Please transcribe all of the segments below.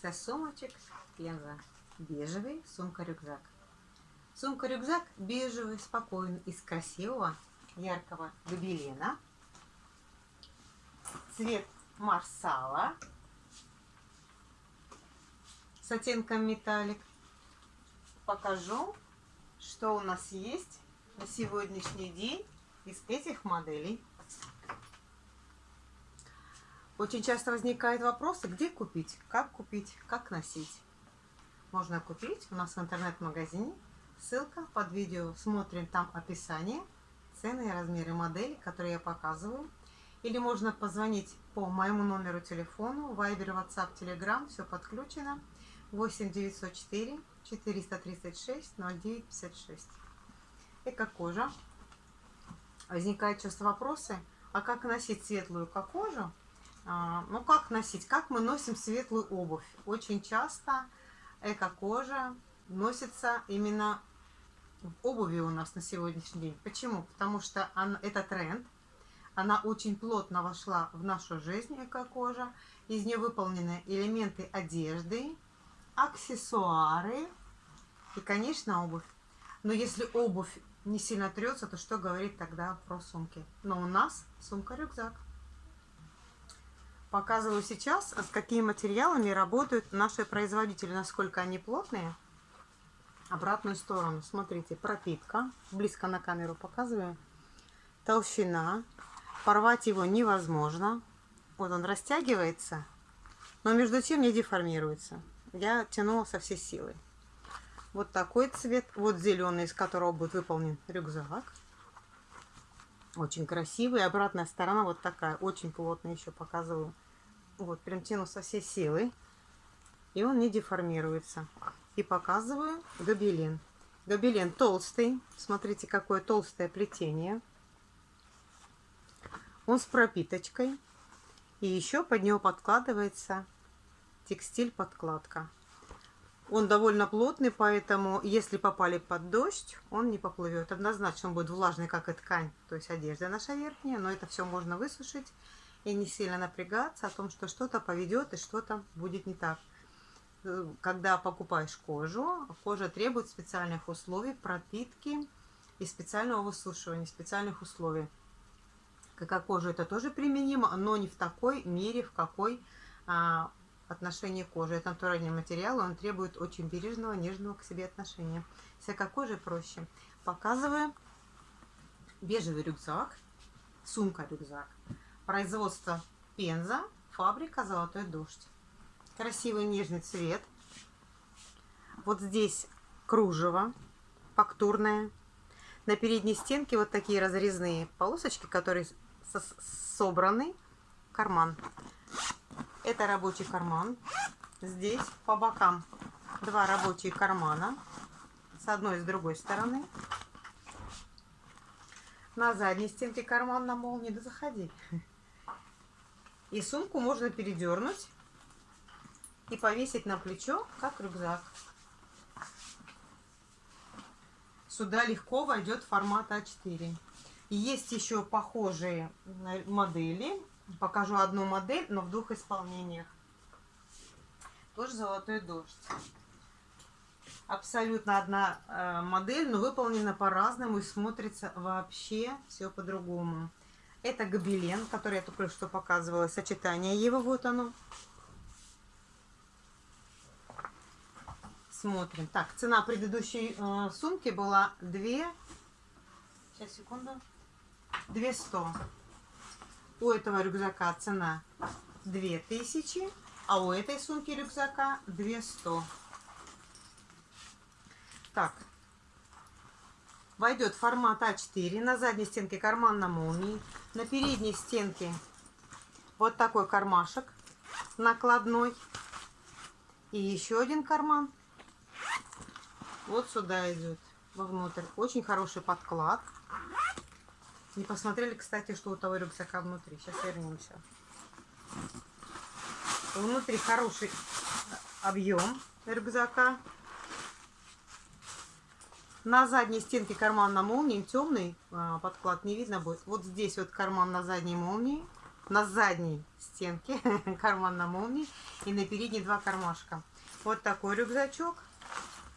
Колекція сумочек Пенза. Бежевый сумка-рюкзак. Сумка-рюкзак бежевый, спокойный, из красивого яркого гобелена. Цвет марсала с оттенком металлик. Покажу, что у нас есть на сегодняшний день из этих моделей. Очень часто возникают вопросы, где купить, как купить, как носить. Можно купить у нас в интернет-магазине. Ссылка под видео. Смотрим там описание, цены и размеры модели, которые я показываю. Или можно позвонить по моему номеру телефона, Viber, WhatsApp, Telegram, все подключено. 8 904 436 0956. Эко-кожа. Возникают часто вопросы, а как носить светлую эко-кожу? А, ну, как носить? Как мы носим светлую обувь? Очень часто эко-кожа носится именно в обуви у нас на сегодняшний день. Почему? Потому что она, это тренд. Она очень плотно вошла в нашу жизнь, эко-кожа. Из нее выполнены элементы одежды, аксессуары и, конечно, обувь. Но если обувь не сильно трется, то что говорить тогда про сумки? Но у нас сумка-рюкзак. Показываю сейчас, с какими материалами работают наши производители, насколько они плотные. Обратную сторону, смотрите, пропитка, близко на камеру показываю. Толщина, порвать его невозможно. Вот он растягивается, но между тем не деформируется. Я тянула со всей силы. Вот такой цвет, вот зеленый, из которого будет выполнен рюкзак. Очень красивый. Обратная сторона вот такая, очень плотная еще показываю. Вот, прям тяну со всей силы. И он не деформируется. И показываю гобелен. Гобелен толстый. Смотрите, какое толстое плетение. Он с пропиточкой. И еще под него подкладывается текстиль-подкладка. Он довольно плотный, поэтому если попали под дождь, он не поплывет. Однозначно он будет влажный, как и ткань, то есть одежда наша верхняя, но это все можно высушить и не сильно напрягаться о том, что что-то поведет и что-то будет не так. Э, когда покупаешь кожу, кожа требует специальных условий, пропитки и специального высушивания, специальных условий. Как кожа это тоже применимо, но не в такой мере, в какой отношение кожи. Это натуральный материал, он требует очень бережного, нежного к себе отношения. Всякой кожи проще. Показываю бежевый рюкзак, сумка-рюкзак. Производство Пенза, фабрика Золотой дождь. Красивый нежный цвет. Вот здесь кружево фактурное. На передней стенке вот такие разрезные полосочки, которые собраны. Карман. Это рабочий карман. Здесь по бокам два рабочие кармана. С одной и с другой стороны. На задней стенке карман на молнии. Да заходи. И сумку можно передернуть и повесить на плечо, как рюкзак. Сюда легко войдет формат А4. И есть еще похожие модели Покажу одну модель, но в двух исполнениях. Тоже золотой дождь. Абсолютно одна э, модель, но выполнена по-разному и смотрится вообще все по-другому. Это гобелен, который я только что показывала, сочетание его, вот оно. Смотрим. Так, цена предыдущей э, сумки была 2... Сейчас, секунду. 200. У этого рюкзака цена 2000, а у этой сумки рюкзака 200. Так, войдет формат А4. На задней стенке карман на молнии. На передней стенке вот такой кармашек накладной. И еще один карман. Вот сюда идет вовнутрь. Очень хороший подклад. Не посмотрели, кстати, что у того рюкзака внутри. Сейчас вернемся. Внутри хороший объем рюкзака. На задней стенке карман на молнии темный а, подклад не видно будет. Вот здесь вот карман на задней молнии. на задней стенке карман на молнии и на передней два кармашка. Вот такой рюкзачок.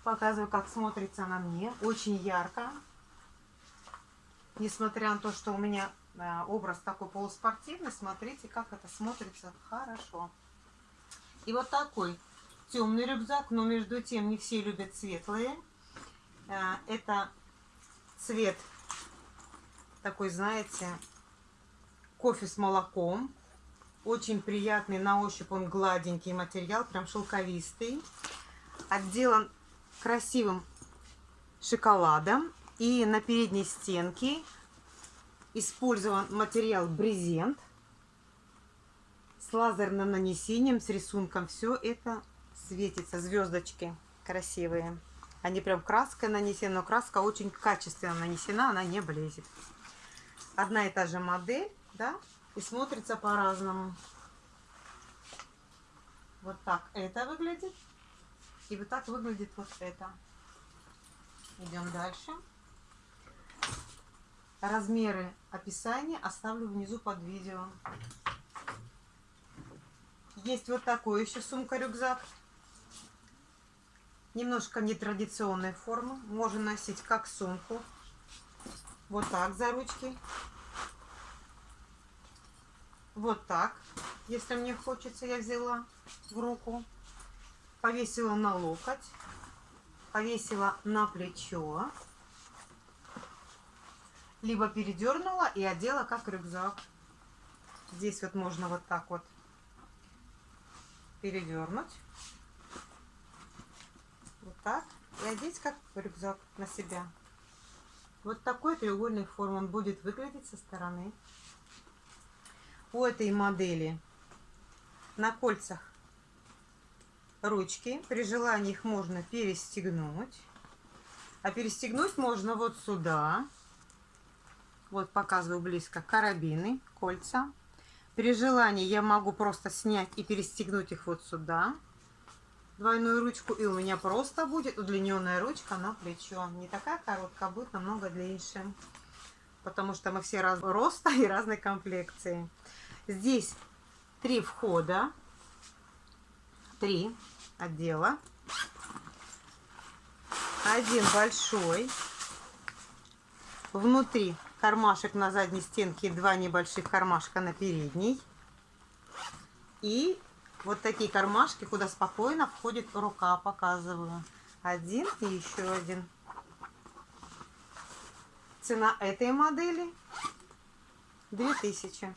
Показываю, как смотрится на мне. Очень ярко. Несмотря на то, что у меня э, образ такой полуспортивный, смотрите, как это смотрится хорошо. И вот такой темный рюкзак, но между тем не все любят светлые. Э, это цвет такой, знаете, кофе с молоком. Очень приятный на ощупь, он гладенький материал, прям шелковистый. Отделан красивым шоколадом. И на передней стенке использован материал брезент с лазерным нанесением, с рисунком. Все это светится, звездочки красивые. Они прям краской нанесены, но краска очень качественно нанесена, она не блезет. Одна и та же модель, да, и смотрится по-разному. Вот так это выглядит. И вот так выглядит вот это. Идем дальше. Размеры описания оставлю внизу под видео. Есть вот такой еще сумка-рюкзак. Немножко нетрадиционной формы. Можно носить как сумку. Вот так за ручки. Вот так. Если мне хочется, я взяла в руку. Повесила на локоть. Повесила на плечо либо передернула и одела как рюкзак. Здесь вот можно вот так вот передернуть. Вот так. И одеть как рюкзак на себя. Вот такой треугольной формы он будет выглядеть со стороны. У этой модели на кольцах ручки. При желании их можно перестегнуть. А перестегнуть можно вот сюда. Вот показываю близко карабины, кольца. При желании я могу просто снять и перестегнуть их вот сюда. Двойную ручку. И у меня просто будет удлиненная ручка на плечо. Не такая короткая, а будет намного длиннее. Потому что мы все разного роста и разной комплекции. Здесь три входа. Три отдела. Один большой. Внутри кармашек на задней стенке два небольших кармашка на передней. И вот такие кармашки, куда спокойно входит рука, показываю. Один и еще один. Цена этой модели 2000.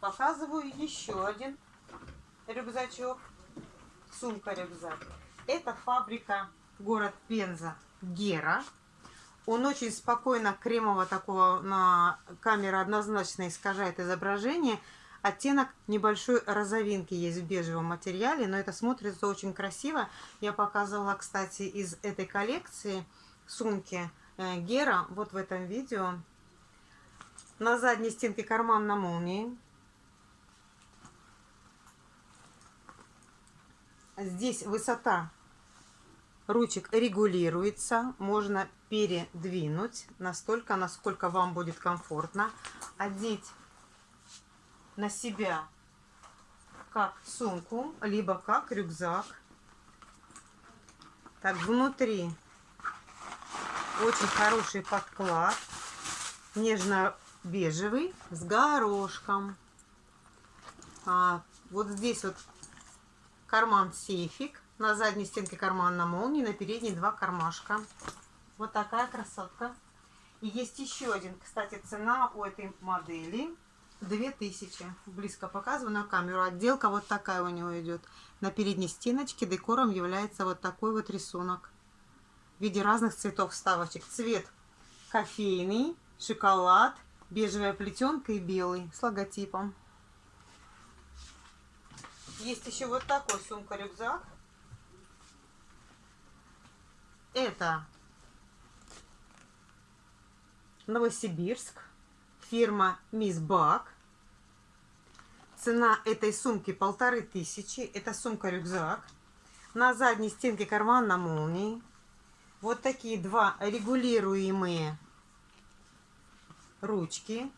Показываю еще один рюкзачок. Сумка-рюкзак. Это фабрика город Пенза. Гера. Он очень спокойно, кремово такого на камера однозначно искажает изображение. Оттенок небольшой розовинки есть в бежевом материале, но это смотрится очень красиво. Я показывала, кстати, из этой коллекции сумки э, Гера, вот в этом видео. На задней стенке карман на молнии. Здесь высота ручек регулируется, можно передвинуть настолько, насколько вам будет комфортно. Одеть на себя как сумку, либо как рюкзак. Так, внутри очень хороший подклад, нежно-бежевый, с горошком. А, вот здесь вот карман-сейфик на задней стенке карман на молнии, на передней два кармашка. Вот такая красотка. И есть еще один. Кстати, цена у этой модели 2000. Близко показываю на камеру. Отделка вот такая у него идет. На передней стеночке декором является вот такой вот рисунок. В виде разных цветов вставочек. Цвет кофейный, шоколад, бежевая плетенка и белый с логотипом. Есть еще вот такой сумка-рюкзак. Это Новосибирск, фирма Мисс Бак. Цена этой сумки полторы тысячи. Это сумка-рюкзак. На задней стенке карман на молнии. Вот такие два регулируемые ручки.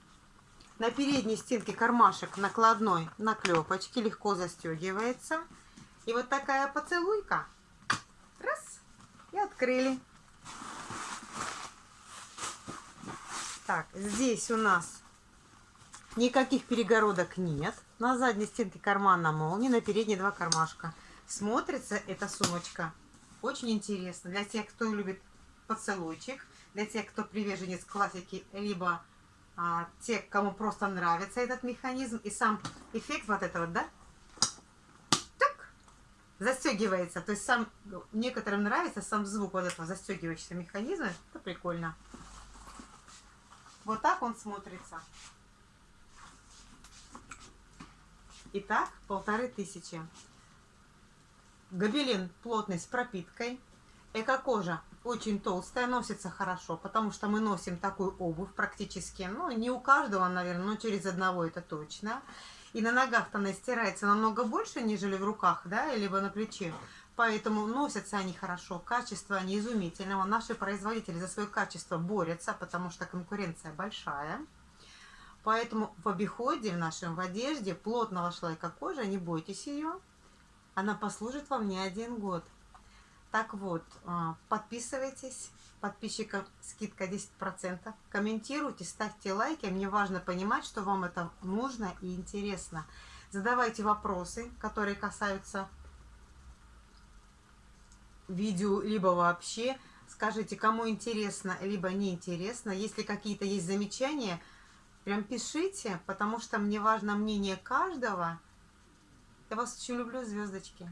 На передней стенке кармашек накладной на клепочке, легко застегивается. И вот такая поцелуйка. И открыли. Так, здесь у нас никаких перегородок нет. На задней стенке карман на молнии, на передней два кармашка. Смотрится эта сумочка очень интересно для тех, кто любит поцелуйчик, для тех, кто приверженец классики, либо а, те, кому просто нравится этот механизм и сам эффект вот этого, да? Застегивается. То есть сам некоторым нравится сам звук вот этого застегивающегося механизма. Это прикольно. Вот так он смотрится. Итак, полторы тысячи. Гобелин плотный с пропиткой. Эко-кожа очень толстая, носится хорошо, потому что мы носим такую обувь практически, ну, не у каждого, наверное, но через одного это точно. И на ногах-то она стирается намного больше, нежели в руках, да, либо на плече. Поэтому носятся они хорошо, качество они изумительного. Наши производители за свое качество борются, потому что конкуренция большая. Поэтому в обиходе, в нашем в одежде плотного шлайка кожи, не бойтесь ее. Она послужит вам не один год. Так вот, а, подписывайтесь, подписчикам скидка 10%, комментируйте, ставьте лайки. Мне важно понимать, что вам это нужно и интересно. Задавайте вопросы, которые касаются видео, либо вообще. Скажите, кому интересно, либо не интересно. Если какие-то есть замечания, прям пишите, потому что мне важно мнение каждого. Я вас очень люблю, звездочки.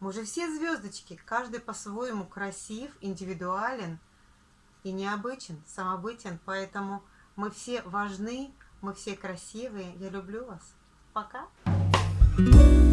Мы же все звездочки, каждый по-своему красив, индивидуален и необычен, самобытен. Поэтому мы все важны, мы все красивые. Я люблю вас. Пока. Thank you.